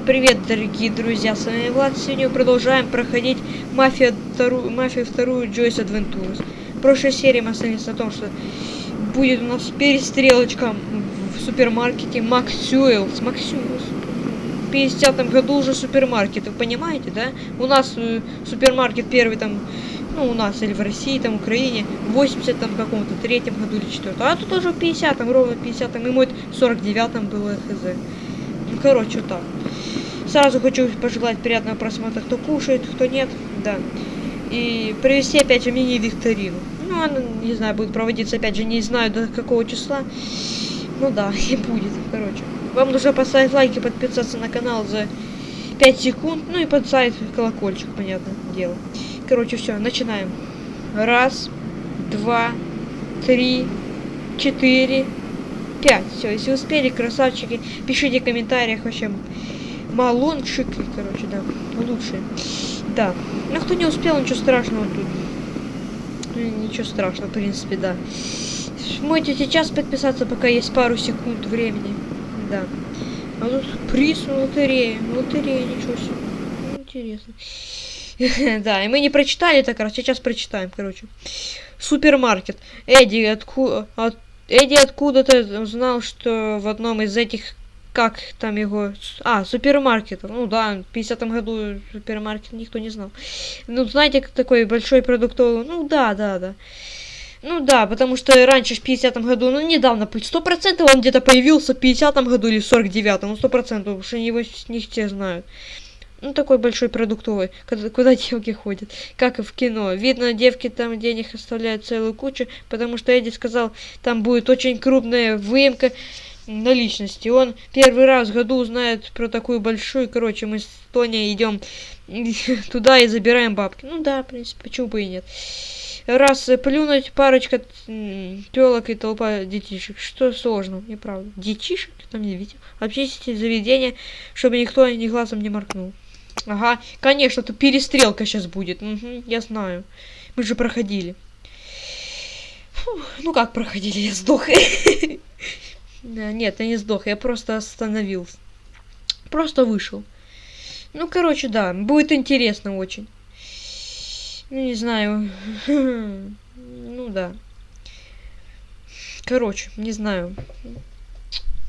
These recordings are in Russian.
Всем привет, дорогие друзья, с вами Влад. Сегодня мы продолжаем проходить Мафия вторую, Мафию вторую Joyce Adventures. В прошлой серии мы остановились на том, что будет у нас перестрелочка в супермаркете Максюэлс. Максюэлс. В 50 году уже супермаркет, вы понимаете, да? У нас э, супермаркет первый там, ну, у нас или в России, там, Украине, в 80 там каком-то третьем году или четвертом. А тут уже в 50-м, ровно в 50-м, и мой в 49-м было хз. Короче, так. Сразу хочу пожелать приятного просмотра, кто кушает, кто нет, да. И провести опять же мини-викторину. Ну, она, не знаю, будет проводиться опять же, не знаю до какого числа. Ну да, и будет, короче. Вам нужно поставить лайк и подписаться на канал за 5 секунд. Ну и поставить колокольчик, понятное дело. Короче, все, начинаем. Раз, два, три, четыре, пять. Все, если успели, красавчики, пишите в комментариях вообще. Малончики, короче, да, лучшие. Да. Ну, кто не успел, ничего страшного тут. Ничего страшного, в принципе, да. Можете сейчас подписаться, пока есть пару секунд времени. Да. А тут приз на лотерее. Лотерея, ничего себе. Интересно. да, и мы не прочитали так раз, сейчас прочитаем, короче. Супермаркет. Эдди, откуда... От... Эдди откуда-то знал, что в одном из этих как там его... А, супермаркет. Ну да, в 50-м году супермаркет никто не знал. Ну, знаете, такой большой продуктовый... Ну да, да, да. Ну да, потому что раньше в 50-м году, ну недавно, сто процентов он где-то появился в 50-м году или в 49-м, ну сто процентов, потому что его не все знают. Ну, такой большой продуктовый, куда, куда девки ходят, как и в кино. Видно, девки там денег оставляют целую кучу, потому что Эдди сказал, там будет очень крупная выемка наличности. Он первый раз в году узнает про такую большую, короче, мы с Тони идем туда и забираем бабки. Ну да, в принципе, почему бы и нет раз плюнуть парочка телок и толпа детишек. Что сложно, неправда. Детишек? Там не видите. Общественное заведение, чтобы никто ни глазом не моркнул. Ага, конечно, тут перестрелка сейчас будет. Угу, я знаю. Мы же проходили. Фу, ну как проходили? Я сдох. Нет, я не сдох, я просто остановился. Просто вышел. Ну, короче, да, будет интересно очень. Ну, не знаю. Ну, да. Короче, не знаю.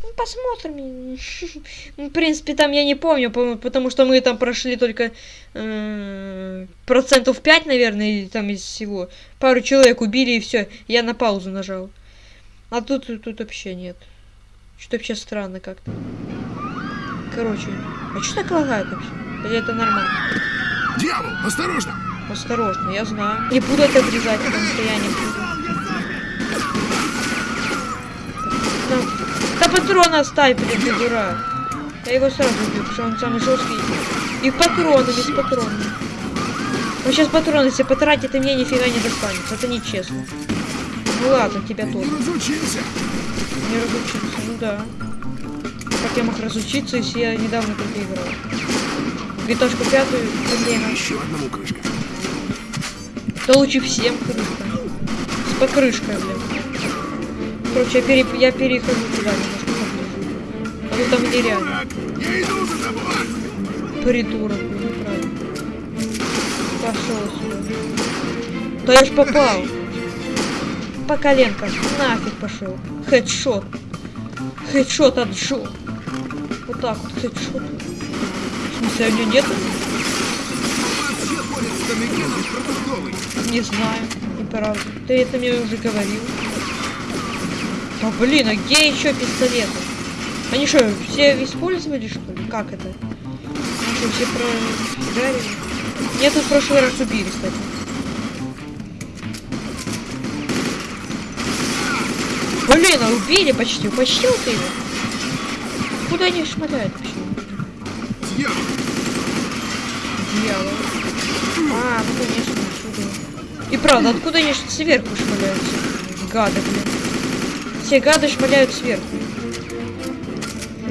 Ну, посмотрим. Ну, в принципе, там я не помню, потому что мы там прошли только э, процентов 5, наверное, там из всего. Пару человек убили и все. Я на паузу нажал. А тут, тут вообще нет. Что-то вообще странно как-то. Короче, а что так лагает вообще? Или это нормально? Дьявол, осторожно! Осторожно, я знаю. Не буду это обрезать, потому что я не буду. Патроны оставь, блин, ты дурак. Я его сразу убью, потому что он самый жесткий. И патроны, без патронов. Он сейчас патроны, если потратит, и мне нифига не достанется. Это нечестно. Ну ладно, тебя тоже. Не разучился. Не разучился, ну да. Как я мог разучиться, если я недавно только играл? Витошку пятую, проблема. Еще одному крышка. Да лучше всем крышка. С покрышкой, блин. Короче, я, пере... я перехожу туда немножко то там нереально. Придурок, блин, неправильно. Пошел сюда. Да я ж попал. По коленкам. Нафиг пошел. Хедшот. Хедшот от. Вот так вот, хедшот. В смысле, у продуктовый. Не знаю, неправда. Ты это мне уже говорил. А блин, а где еще пистолеты? Они что, все использовали, что ли? Как это? Они что, все прогарили? Меня тут в прошлый раз убили, кстати. Блин, а убили почти. Ты его? Куда они шмаляют вообще? Дьявол! А, ну конечно, отсюда. И правда, откуда они сверху шмаляются? Гады, блин. Все гады шмаляют сверху.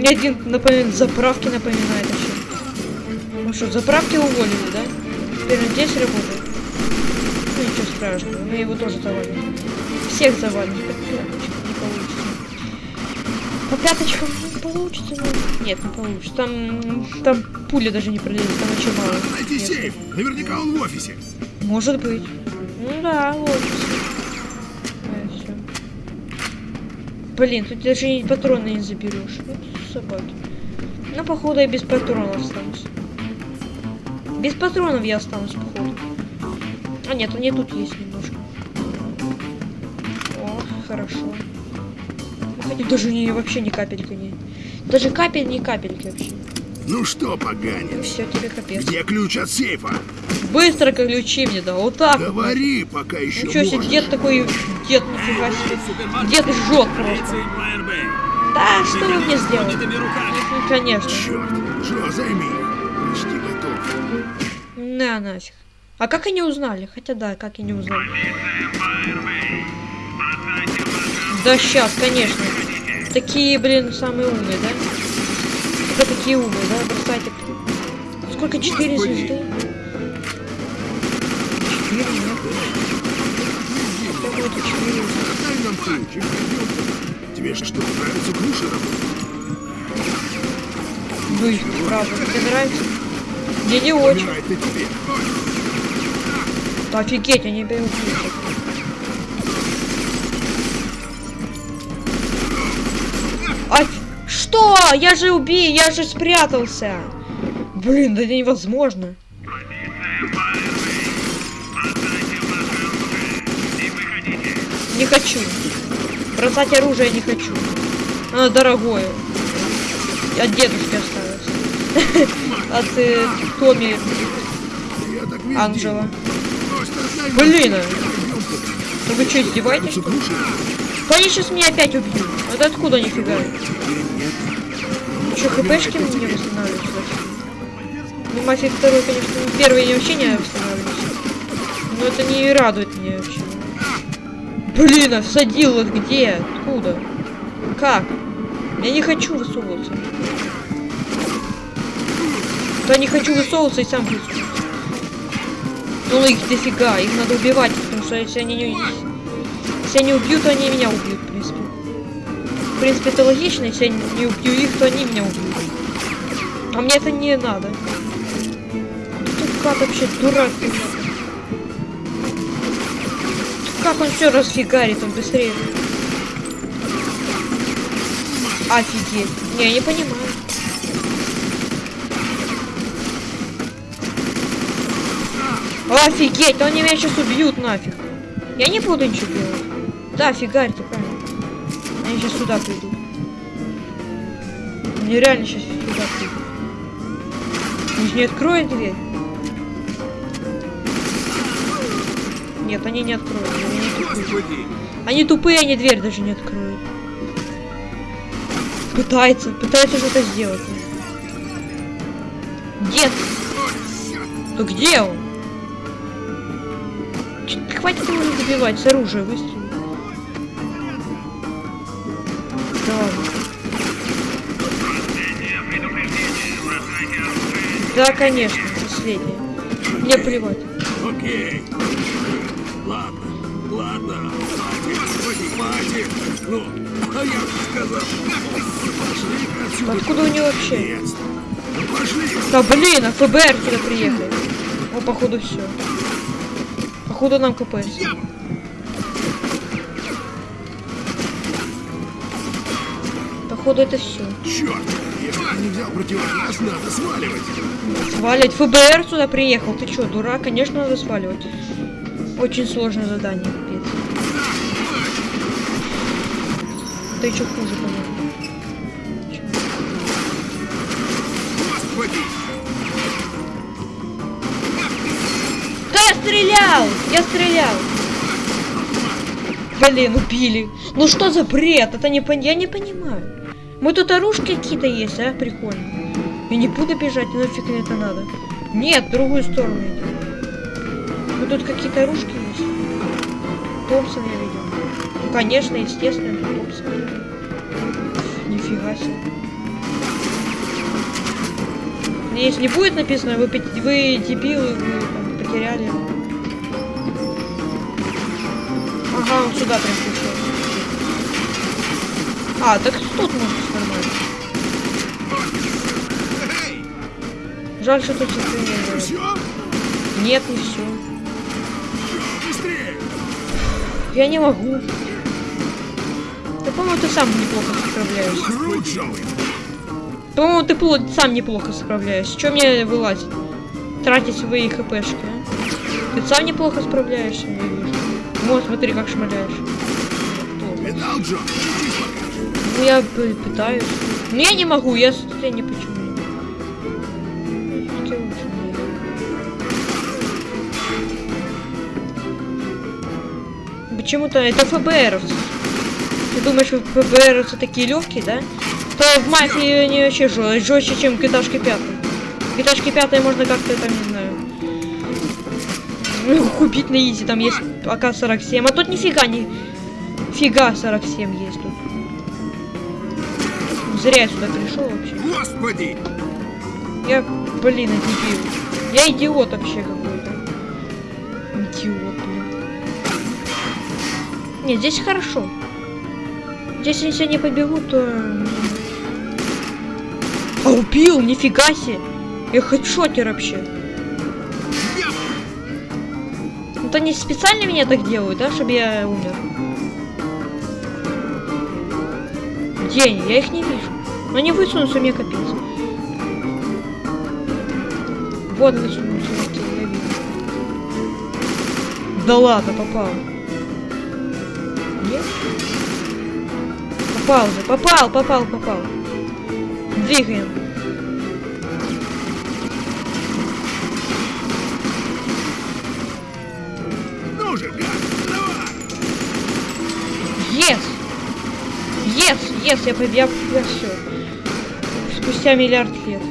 Мне один напоминает, заправки напоминает вообще. Ну что, заправки уволили, да? Теперь он здесь работает. Ну ничего страшного, мы его тоже завалим. Всех завалим, по пяточкам не получится. По пяточкам получится, но... Нет, не получится. Там, там пуля даже не пролезет, там очень мало. Найти места. сейф. Наверняка он в офисе. Может быть. Ну да. А, всё. Блин, тут даже и патроны не заберешь. Вот собаки. Ну, походу, я без патронов останусь. Без патронов я останусь, походу. А нет, они тут есть немножко. О, хорошо. Ну, Хотя даже не, вообще ни капельки не. Даже капель, ни капельки вообще. Ну что, Ну поганец? все, тебе капец. Где ключ от сейфа? Быстро ключи мне, да, вот так. вот. Говори, пока еще себе, можешь. дед такой, дед, нифига себе. Дед жжет просто. Да, что вы мне сделали? Ну, конечно. Черт, Джо, займи. Почти готов. На, нафиг. А как они узнали? Хотя да, как они узнали. Да сейчас, конечно. Такие, блин, самые умные, да? Это такие умные, да? Бросайте. Сколько? Четыре звезды? Четыре? Какого-то четыре. Тебе что, нравится круши работать? Ну правда, тебе нравится? Мне не очень. Да офигеть, они берут. А что? Я же убей, я же спрятался. Блин, да это невозможно. Не хочу. Бросать оружие не хочу. Оно дорогое. От дедушки осталось. От э, Я. Просто дай Блин. Ну вы что, издеваетесь? Да они сейчас меня опять убьют. Это откуда нифига? Что, хпшки мне восстанавливаются? Ну, мафия второй, конечно, первый не вообще не восстанавливается. Но это не радует вообще. Блин, а всадил вот где? Откуда? Как? Я не хочу высовываться. Да не хочу высовываться и сам высовываться. Ну их дофига, их надо убивать, потому что если они не... Если они убьют, то они меня убьют, в принципе. В принципе, это логично, если я не убью их, то они меня убьют. А мне это не надо. Тут как вообще дурак. Как он все расфигарит, он быстрее. Офигеть. Не, я не понимаю. Офигеть, они меня сейчас убьют нафиг. Я не буду ничего делать. Да, фигарьте, правильно. Они сейчас сюда придут. Они реально сейчас сюда придут. Же не откроют дверь. Нет, они не откроют. Они, не они тупые, они дверь даже не откроют. Пытается, пытается что-то сделать. Дед! Да где он? Хватит его не добивать, с оружия выстрелил. Да ладно. Да, конечно, последнее. Мне плевать. Окей. Ну, а я же сказал. Пошли. Откуда у него вообще? Ну, Пошли. Да блин, а ФБР сюда приехал. О, походу все. Походу нам КПС. Походу это все. Черт, если ты не взял противогаз, надо сваливать. Сваливать. ФБР сюда приехал. Ты что, дурак? Конечно, надо сваливать. Очень сложное задание, капец. Да еще хуже, по-моему. Я стрелял! Я стрелял! Блин, убили. Ну что за бред? Это не пон... Я не понимаю. Мы тут оружки какие-то есть, а? Прикольно. Я не буду бежать, нафиг мне это надо. Нет, в другую сторону идем. Ну тут какие-то оружки есть. Томпсон я видел. Ну, конечно, естественно, Омск. Нифига себе. Если не будет написано, вы, вы дебилы, вы потеряли. Ага, он сюда прям пришел. А, так тут можно нормально. Жаль, что тут сейчас не было. Нет, не все. Я не могу. По-моему, ты сам неплохо справляешься. По-моему, ты пло- сам неплохо справляешься. Че мне вылазить? Тратить свои хпшки, а? Ты сам неплохо справляешься, я вижу. Вот, смотри, как шмаляешь. Ну, я пытаюсь. Но я не могу, я, я не почему. Почему-то это ФБРовцы. Ты думаешь, ФБРовцы такие легкие, да? То в мафии они вообще жестче, чем 5. В GTA 5 можно как-то там, не знаю, ну, купить на изи, там есть АК-47, а тут нифига не... Фига 47 есть тут. Зря я сюда пришел вообще. Господи! Я, блин, дебил. Я идиот вообще какой-то. Идиот, блин. Нет, здесь хорошо. Если я не побегу, то... А убил, нифига себе. Я хедшотер вообще. Это они специально меня так делают, да, чтобы я умер? Где они? Я их не вижу. Но они высунутся, мне капец. Вот высунулся, окей, я вижу. Да ладно, попал. Попал же, попал, попал, попал. Двигаем. Ну же, гад! Yes! Yes! Yes! Я победил. Я все. Спустя миллиард лет.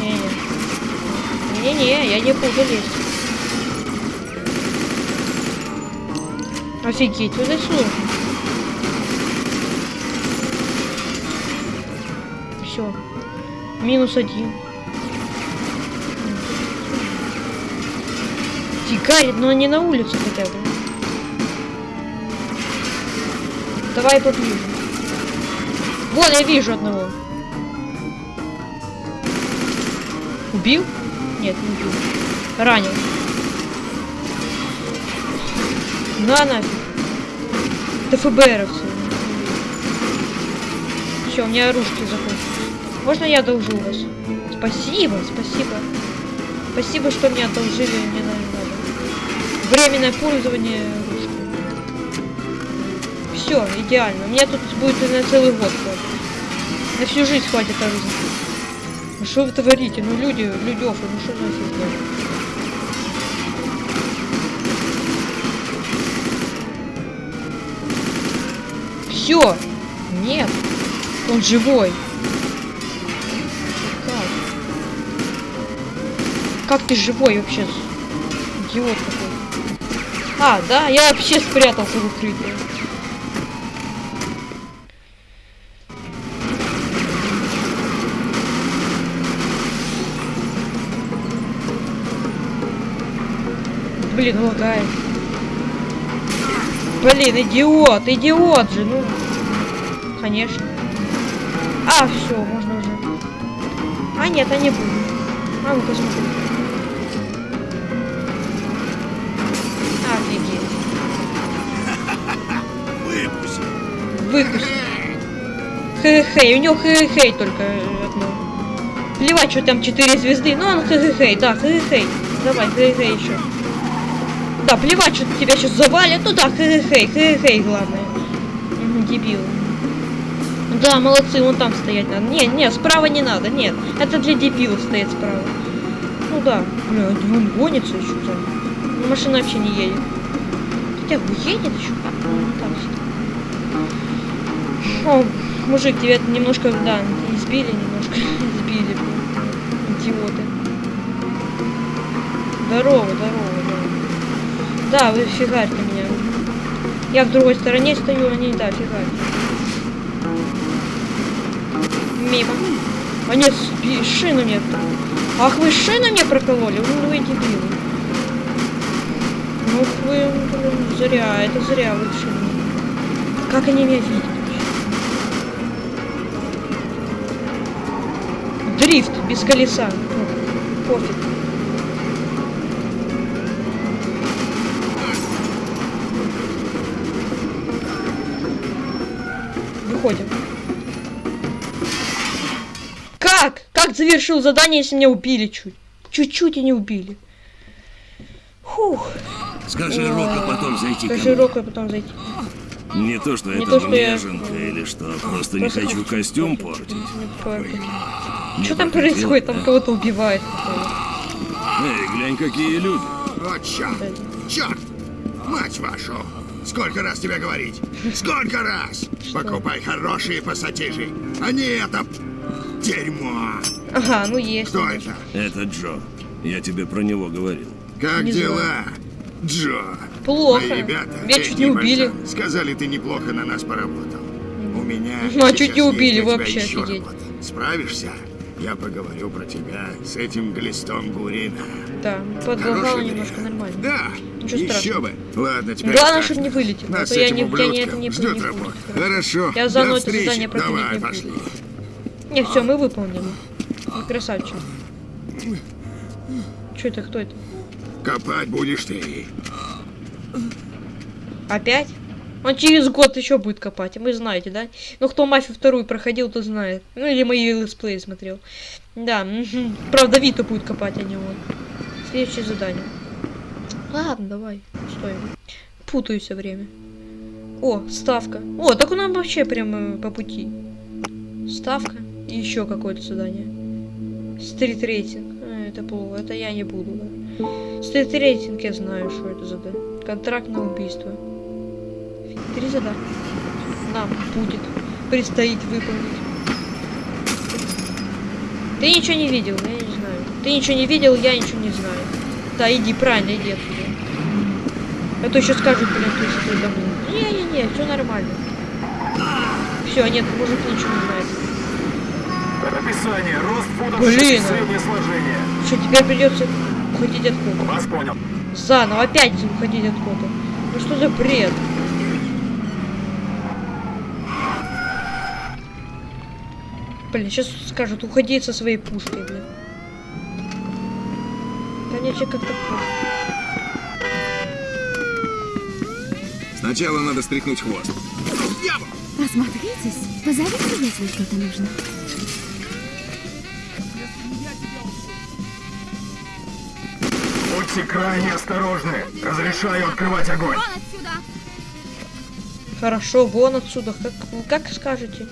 Не-не. Не-не, я не буду лезть. Офигеть, вот это сложно. Все. Минус один. Фигарит, но не на улице хотя бы. Давай поближе. Вон, я вижу одного. Убил? Нет, не убил. Ранил. На нафиг. Это ФБРовцы. Все, у меня оружки закончились. Можно я одолжу вас? Спасибо, спасибо. Спасибо, что мне одолжили, мне надо. Временное пользование. Все, идеально. У меня тут будет на целый год хватит. На всю жизнь хватит оружия. Ну что вы творите? Ну люди, людёв, ну что за фигня? Все! Нет! Он живой! Как ты живой вообще? Идиот какой. А, да, я вообще спрятался в укрытие. Блин, лагает. Блин, идиот, идиот же, ну. Конечно. А, все, можно уже. А, нет, я не буду. А, ну посмотрим. Выпуск. Хэ-хэй, у него хэ-хэй только одно. Плевать, что там 4 звезды, но он хэ-хэй, да, хэ-хэй. Давай, хэ-хэй еще. Да, плевать, что тебя сейчас завалят, ну да, хэ-хэй, хэ-хэй, главное. Мгм, дебил. Да, молодцы, вон там стоять надо. Не, не, справа не надо, нет. Это для дебилов стоит справа. Ну да. Бля, он гонится еще там. Ну, машина вообще не едет. Хотя бы едет еще. Ну, так. О, мужик, тебя немножко, да, избили немножко. избили. Идиоты. Здорово, здорово, да. Да, вы фигарьте меня. Я в другой стороне стою, они, да, фигарят. Мимо. А нет, шину мне. Ах, вы шину мне прокололи? Ну вы дебилы. Ну вы, блин, зря, это зря вы шину. Как они меня видят? Дрифт без колеса. пофиг. Выходим. Как? Как завершил задание, если меня убили чуть? Чуть-чуть и не убили. Фух. Скажи Рока потом зайти Скажи мне. Року, а потом зайти. Не то, что Не это то, что я- или что, просто не Просто хочу костюм портить. Что там происходит? Там кого-то убивает. Эй, глянь, какие люди. Вот черт! Черт! Мать вашу! Сколько раз тебе говорить? Сколько раз? Покупай хорошие пассатижи, а не это дерьмо! Ага, ну есть. Кто это? Это Джо. Я тебе про него говорил. Как Не дела, Джо? Плохо. Мои ребята, Меня чуть не убили. пацаны, сказали, ты неплохо на нас поработал. У меня Ну, а чуть не убили, вообще офигеть. работа. Справишься? Я поговорю про тебя с этим глистом Гурина. Да, подлагало немножко нормально. Да, Ничего еще страшного. бы. Ладно, теперь Главное, чтобы не вылетел. а Нас то с я не, я не, это не, ждет не работа. Хорошо. Я заново это задание проходить Давай, не буду. пошли. Не, все, мы выполнили. Ну, красавчик. Что это, кто это? Копать будешь ты. Опять? Он через год еще будет копать, вы знаете, да? Ну, кто мафию вторую проходил, то знает. Ну, или мои летсплеи смотрел. Да, правда, Вита будет копать, а не он. Следующее задание. Ладно, давай, стой. Путаю все время. О, ставка. О, так у нас вообще прямо по пути. Ставка и еще какое-то задание. Стрит рейтинг. А, это плохо, это я не буду, да. Стрит рейтинг я знаю, что это за да. Контракт на убийство. Три задания. Нам будет предстоит выполнить. Ты ничего не видел, я не знаю. Ты ничего не видел, я ничего не знаю. Да, иди, правильно, иди отсюда. А то еще скажут, блин, ты что давно. Не-не-не, все нормально. Все, нет, мужик ничего не знает. Описание. Рост футов Блин. 6, среднее сложение. Что, теперь придется уходить от кота. Вас понял. Заново опять уходить от кота. Ну что за бред? Блин, сейчас скажут, уходи со своей пушкой, блин. Конечно, как-то. Сначала надо стряхнуть хвост. Осмотритесь, позовите, если что-то нужно. Будьте крайне осторожны. Разрешаю открывать огонь. Хорошо, вон отсюда, как, как скажете.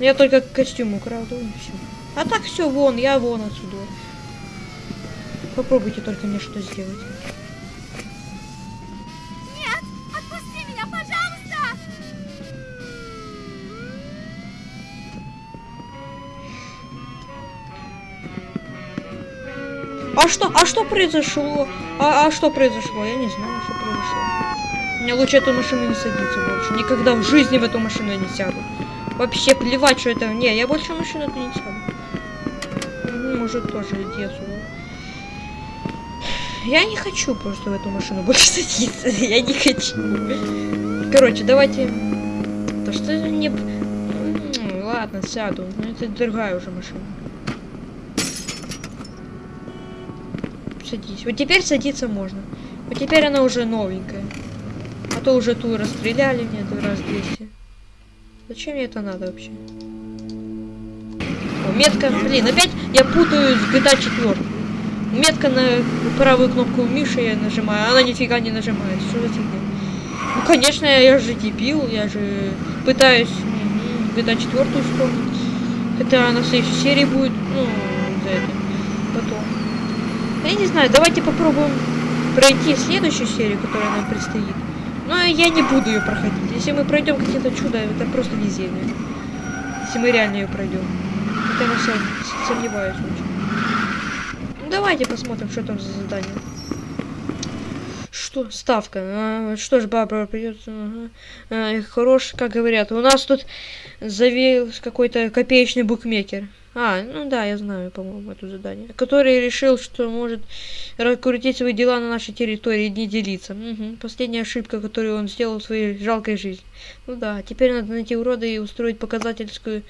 Я только костюм украду и все. А так все, вон, я вон отсюда. Попробуйте только мне что сделать. Отпусти меня, пожалуйста! А что, а что произошло? А, а что произошло? Я не знаю, что произошло. Мне лучше эту машину не садиться больше. Никогда в жизни в эту машину я не сяду. Вообще плевать, что это. Не, я больше машину эту не сяду. Ну, Может тоже иди. Я не хочу просто в эту машину больше садиться. Я не хочу. Короче, давайте. То что это не. Ладно, сяду. Но это другая уже машина. Садись. Вот теперь садиться можно. Вот теперь она уже новенькая. А то уже ту расстреляли мне раз 200. Зачем мне это надо вообще? О, метка, блин, опять я путаю с GTA 4. Метка на правую кнопку Миши я нажимаю, а она нифига не нажимает. Что за фигня? Ну, конечно, я же дебил, я же пытаюсь GTA 4 вспомнить. Это на следующей серии будет, ну, за это. Потом. Я не знаю, давайте попробуем пройти следующую серию, которая нам предстоит. Но я не буду ее проходить. Если мы пройдем какие-то чудо, это просто везение. Если мы реально ее пройдем. Хотя я сом- сомневаюсь очень. Ну, давайте посмотрим, что там за задание. Что? Ставка. А, что ж, Бабра придется. Ага. А, хорош, как говорят. У нас тут завелся какой-то копеечный букмекер. А, ну да, я знаю, по-моему, это задание. Который решил, что может раскрутить свои дела на нашей территории и не делиться. Мгм. Последняя ошибка, которую он сделал в своей жалкой жизни. Ну да, теперь надо найти урода и устроить показательскую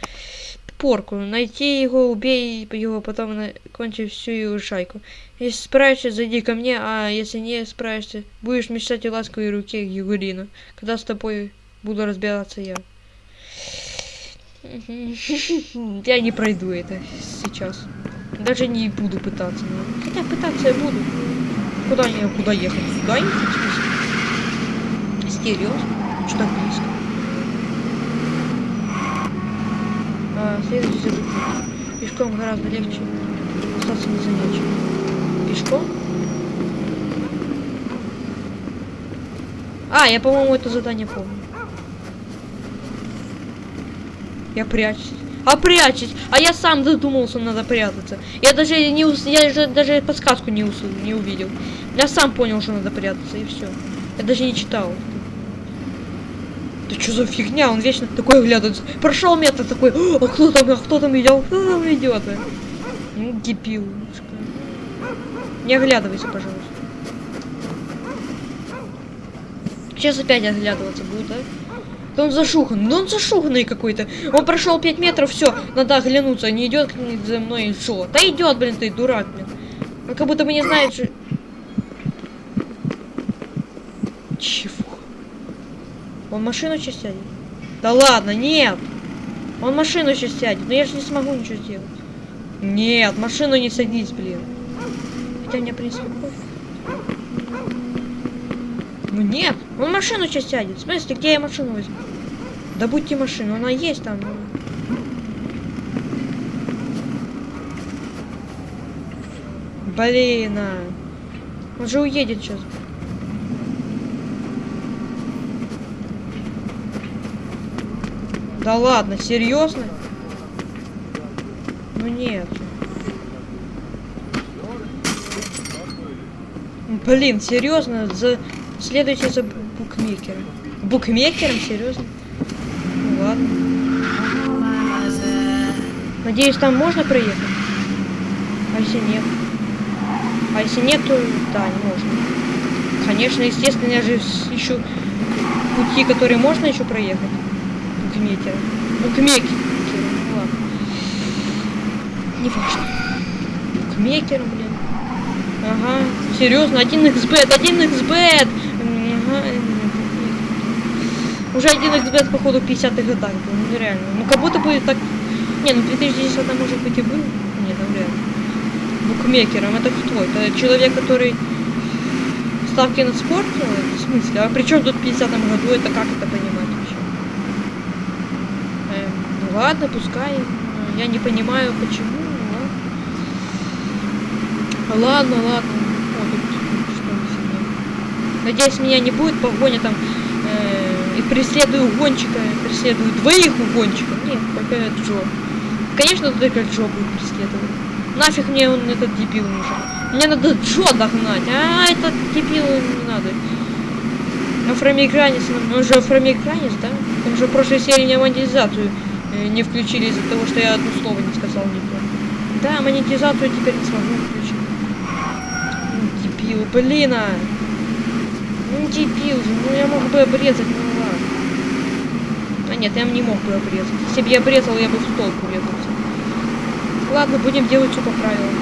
порку. Найти его, убей его, потом на... кончи всю его шайку. Если справишься, зайди ко мне, а если не справишься, будешь мечтать о ласковой руке Югурина, когда с тобой буду разбираться я. Я не пройду это сейчас. Даже не буду пытаться. ну. Хотя пытаться я буду. Куда я куда ехать? Сюда ехать? Серьезно? Что так близко? А, следующий путь. Пешком гораздо легче остаться незамеченным. Пешком? А, я, по-моему, это задание помню. Я прячусь. А прячусь! А я сам задумался, надо прятаться. Я даже не ус... я же даже подсказку не, ус... не увидел. Я сам понял, что надо прятаться, и все. Я даже не читал. Да что за фигня? Он вечно такой оглядывается. Прошел метр такой. А кто там? А кто там идет? Кто там идет? а?» Ну, дебил. Не оглядывайся, пожалуйста. Сейчас опять оглядываться будет, да? Да он зашухан, да он зашуханный какой-то. Он прошел 5 метров, все, надо оглянуться, не идет за мной, что? Да идет, блин, ты дурак, блин. Он как будто бы не знает, что... Чего? Он машину сейчас сядет? Да ладно, нет! Он машину сейчас сядет, но я же не смогу ничего сделать. Нет, машину не садись, блин. Хотя мне, в принципе, пофиг. Ну нет, он машину сейчас сядет. В смысле, где я машину возьму? Добудьте машину, она есть там. ну. Блин, а. Он же уедет сейчас. Да ладно, серьезно? Ну нет. Блин, серьезно, за следуйте за бу- букмекером. Букмекером, серьезно? Ну ладно. Надеюсь, там можно проехать? А если нет? А если нет, то да, не можно. Конечно, естественно, я же ищу пути, которые можно еще проехать. Букмекером. Букмекером, ну ладно. Не важно. Букмекером, блин. Ага, серьезно, 1xbet, 1xbet! Уже 1xbet, походу, в 50-х годах был, ну реально. Ну как будто бы так... Не, ну в 2010 может быть и был. Нет, ну реально. Букмекером, это кто? Это человек, который ставки на спорт? В смысле? А при чем тут в 50-м году? Это как это понимать вообще? Эм, ну ладно, пускай. Я не понимаю, почему. Ладно, ладно. ладно. О, тут что за фигня? Надеюсь, меня не будет погоня там э, и преследую гонщика, преследую двоих гонщиков. Нет, только Джо. Конечно, только Джо будет преследовать. Нафиг мне он этот дебил нужен. Мне надо Джо догнать. А, этот дебил не надо. Афроамериканец, он же афроамериканец, да? Он же в прошлой серии не монетизацию э, не включили из-за того, что я одно слово не сказал не то. Да, монетизацию теперь не смогу включить. Дебил, блин, а. Ну дебил же, ну я мог бы обрезать, ну ладно. А нет, я не мог бы обрезать. Если бы я обрезал, я бы в столб урезался. Ладно, будем делать все по правилам.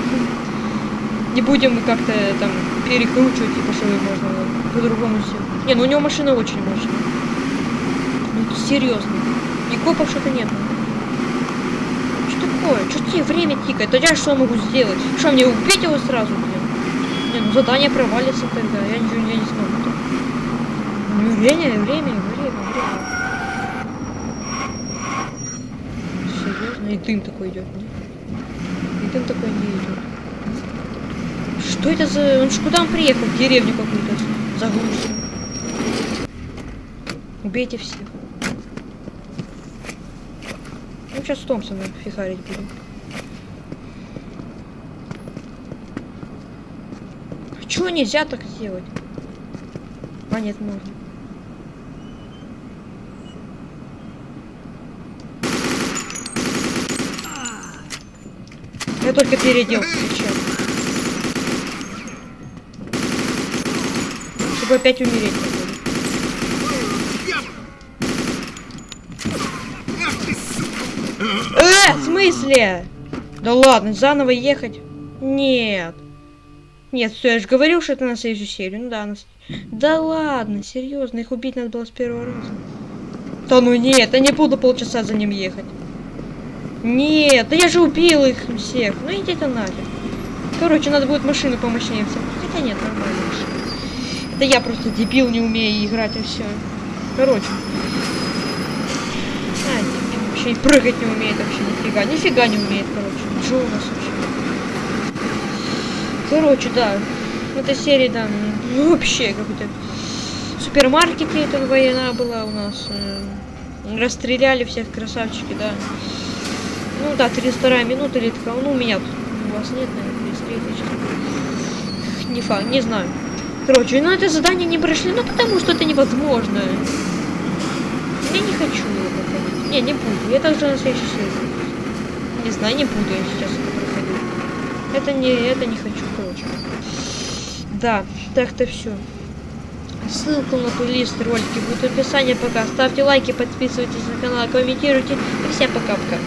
Не будем как-то там перекручивать, типа, что можно по-другому все. Не, ну у него машина очень мощная. Ну серьезно. И копов что-то нет. Что такое? Что тебе время тикает? А я что могу сделать? Что, мне убить его сразу, блин? Не, ну задание провалится тогда. Я ничего я не смогу. Время, время, время, время. Серьезно? И дым такой идет, нет? И дым такой не идет. Что это за... Он ж куда он приехал? В деревню какую-то загрузил. Убейте всех. Ну, сейчас Томпсона фихарить будем. А чего нельзя так сделать? А, нет, можно. Я только переоделся сейчас. Чтобы опять умереть. Э, в смысле? Да ладно, заново ехать? Нет. Нет, все, я же говорил, что это на следующую серию. Ну да, на... Да ладно, серьезно, их убить надо было с первого раза. Да ну нет, я не буду полчаса за ним ехать. Нет, да я же убил их всех. Ну идите нафиг. Короче, надо будет машину помощнее всем. Хотя нет, нормально. Это я просто дебил, не умею играть и все. Короче. А, дебил, вообще и прыгать не умеет вообще нифига. Нифига не умеет, короче. Что у нас вообще? Короче, да. В этой серии, да, ну, вообще какой-то супермаркете эта война была у нас. э, Расстреляли всех красавчики, да. Ну да, 32 минута или такая. Ну, у меня тут. У вас нет, наверное, 33 сейчас. Не факт, не знаю. Короче, ну это задание не прошли, ну потому что это невозможно. Я не хочу его проходить. Не, не буду. Я также на следующий серии. Не знаю, не буду я сейчас это проходить. Это не, это не хочу, короче. Да, так-то все. Ссылку на плейлист ролики будет в описании пока. Ставьте лайки, подписывайтесь на канал, комментируйте. И всем пока-пока.